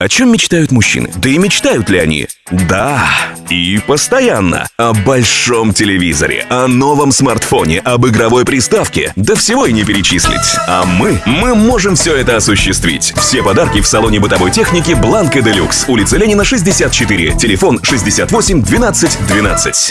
О чем мечтают мужчины? Да и мечтают ли они? Да, и постоянно. О большом телевизоре, о новом смартфоне, об игровой приставке. Да всего и не перечислить. А мы, мы можем все это осуществить. Все подарки в салоне бытовой техники Бланка Делюкс. Улица Ленина, 64. Телефон 68 12 12.